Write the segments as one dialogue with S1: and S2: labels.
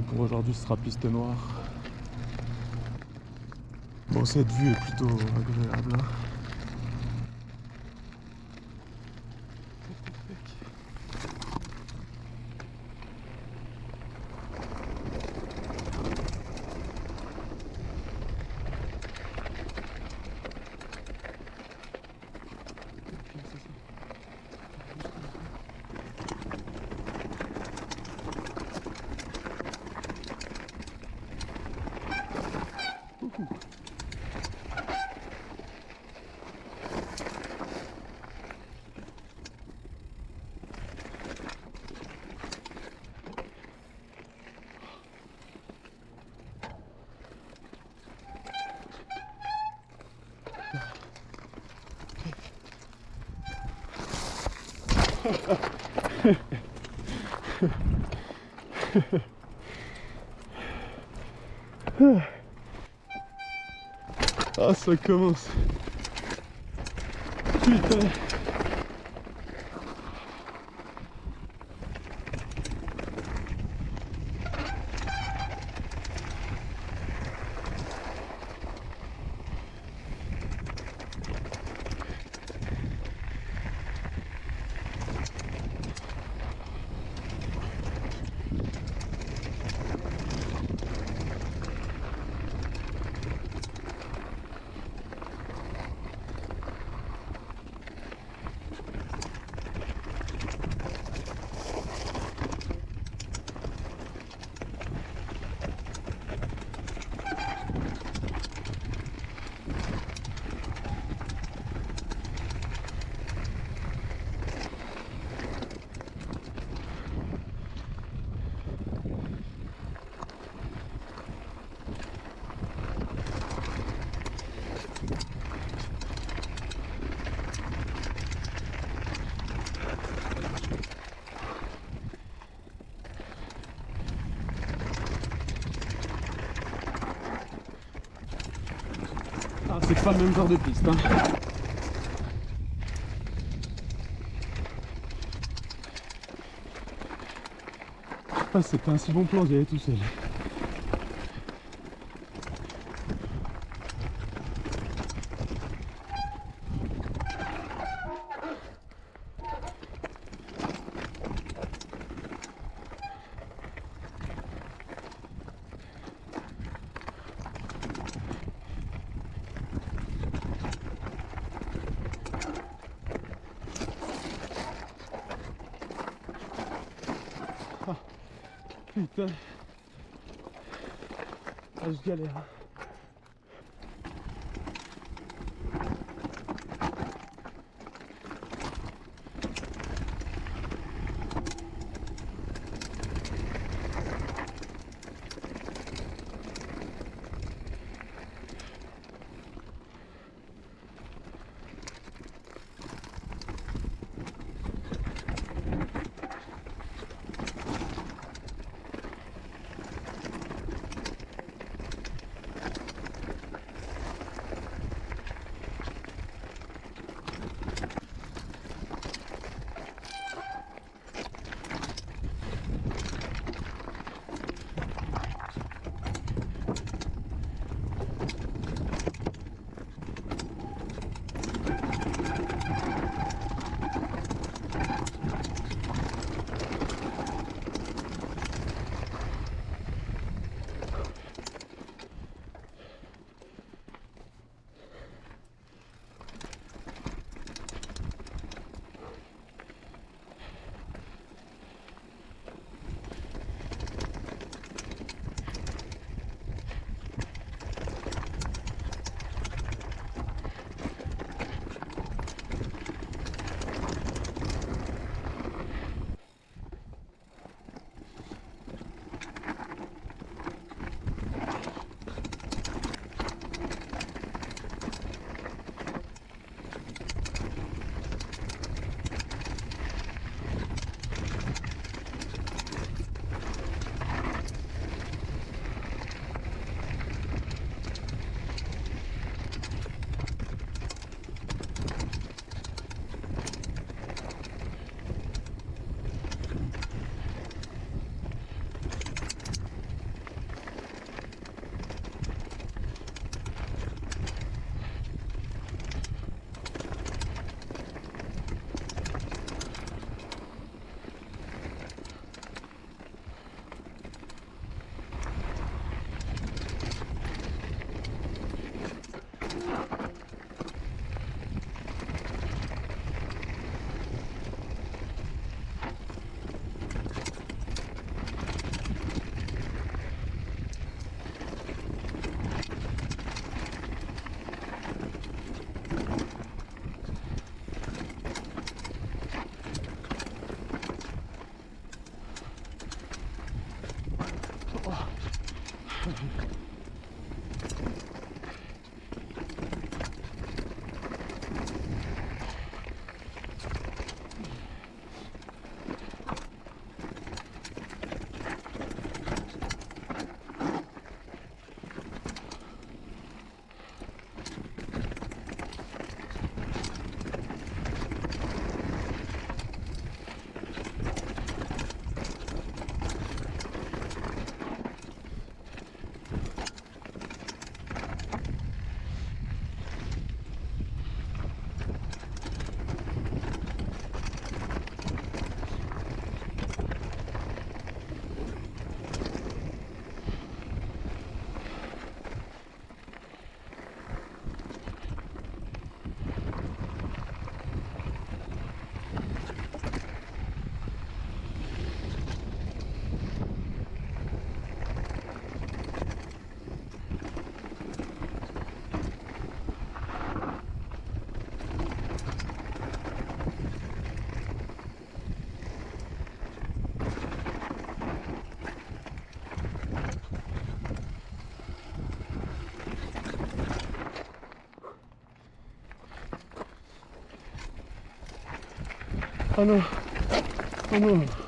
S1: Pour aujourd'hui, ce sera piste noire. Bon, cette vue est plutôt agréable. hein. Ah, ça commence. Putain. Ah, c'est pas le même genre de piste. Hein. Ah, c'est pas un si bon plan d'y aller tout seul. Putain. Ah, je galère. Mm-hmm. あのあの。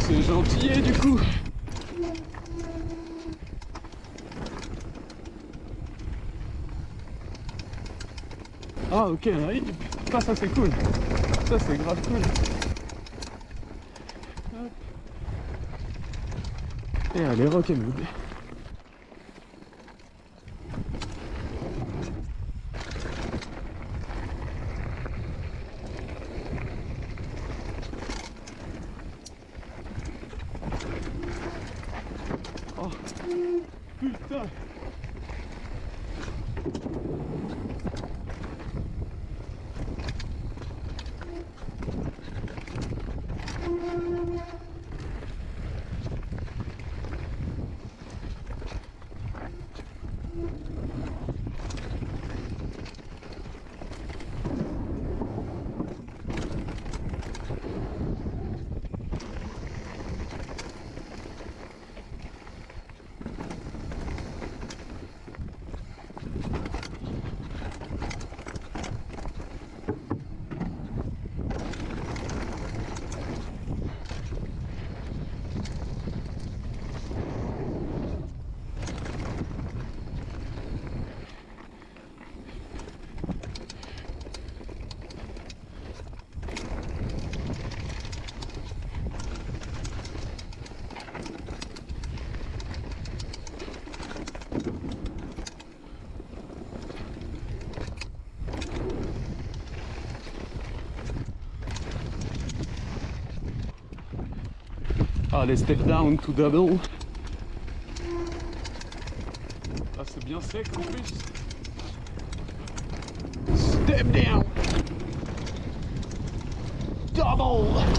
S1: C'est gentil du coup. Ah ok, oui. ça, ça c'est cool. Ça c'est grave cool. Hop. Et allez, rock'n'roll. Oh, putain Allez, step down to double. Ah, c'est bien sec en plus. Step down. Double.